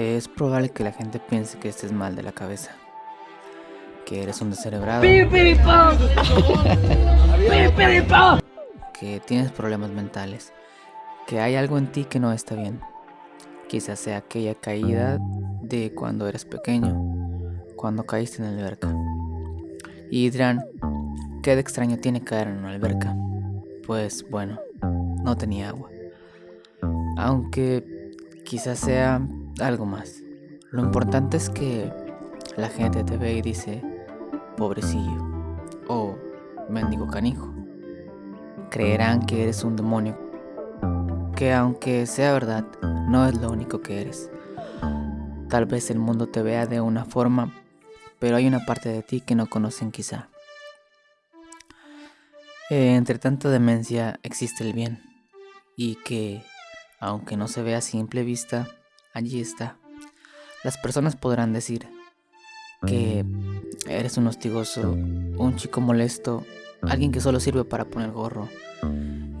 Es probable que la gente piense que estés mal de la cabeza, que eres un descerebrado, que tienes problemas mentales, que hay algo en ti que no está bien. Quizás sea aquella caída de cuando eres pequeño, cuando caíste en la alberca. Y dirán, ¿qué de extraño tiene caer en una alberca? Pues bueno, no tenía agua. Aunque quizás sea algo más. Lo importante es que la gente te ve y dice, pobrecillo, o mendigo canijo. Creerán que eres un demonio, que aunque sea verdad, no es lo único que eres. Tal vez el mundo te vea de una forma, pero hay una parte de ti que no conocen quizá. Eh, entre tanta demencia existe el bien, y que, aunque no se vea a simple vista, allí está. Las personas podrán decir que eres un hostigoso, un chico molesto, alguien que solo sirve para poner gorro.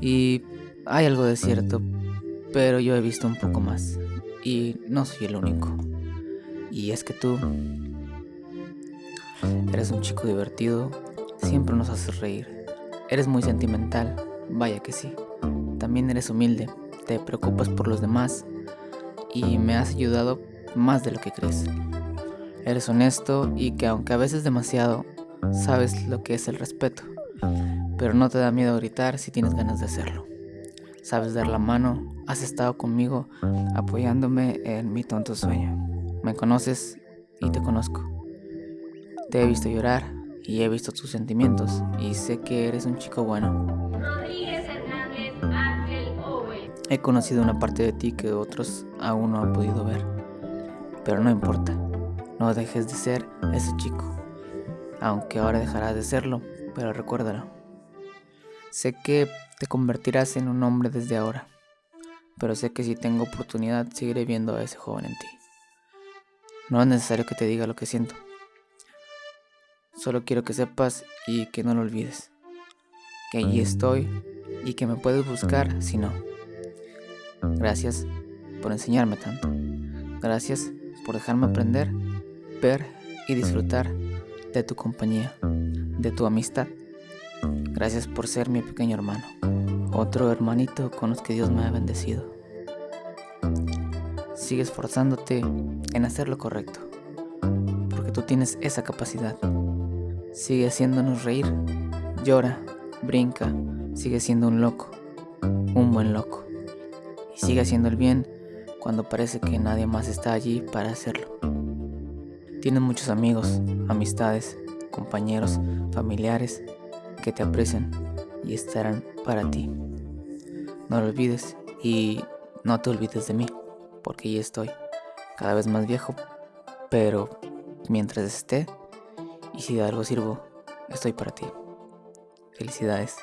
Y hay algo de cierto, pero yo he visto un poco más. Y no soy el único. Y es que tú eres un chico divertido, siempre nos haces reír. Eres muy sentimental, vaya que sí. También eres humilde, te preocupas por los demás y me has ayudado más de lo que crees. Eres honesto y que aunque a veces demasiado, sabes lo que es el respeto, pero no te da miedo gritar si tienes ganas de hacerlo. Sabes dar la mano, has estado conmigo apoyándome en mi tonto sueño. Me conoces y te conozco. Te he visto llorar y he visto tus sentimientos y sé que eres un chico bueno. He conocido una parte de ti que otros aún no han podido ver. Pero no importa, no dejes de ser ese chico. Aunque ahora dejarás de serlo, pero recuérdalo. Sé que te convertirás en un hombre desde ahora, pero sé que si tengo oportunidad seguiré viendo a ese joven en ti. No es necesario que te diga lo que siento. Solo quiero que sepas y que no lo olvides. Que allí estoy y que me puedes buscar si no. Gracias por enseñarme tanto. Gracias por dejarme aprender, ver y disfrutar de tu compañía, de tu amistad. Gracias por ser mi pequeño hermano, otro hermanito con los que Dios me ha bendecido. Sigue esforzándote en hacer lo correcto, porque tú tienes esa capacidad. Sigue haciéndonos reír, llora, brinca, sigue siendo un loco, un buen loco sigue haciendo el bien cuando parece que nadie más está allí para hacerlo. Tienes muchos amigos, amistades, compañeros, familiares que te aprecian y estarán para ti. No lo olvides y no te olvides de mí, porque ya estoy, cada vez más viejo, pero mientras esté y si de algo sirvo, estoy para ti. Felicidades.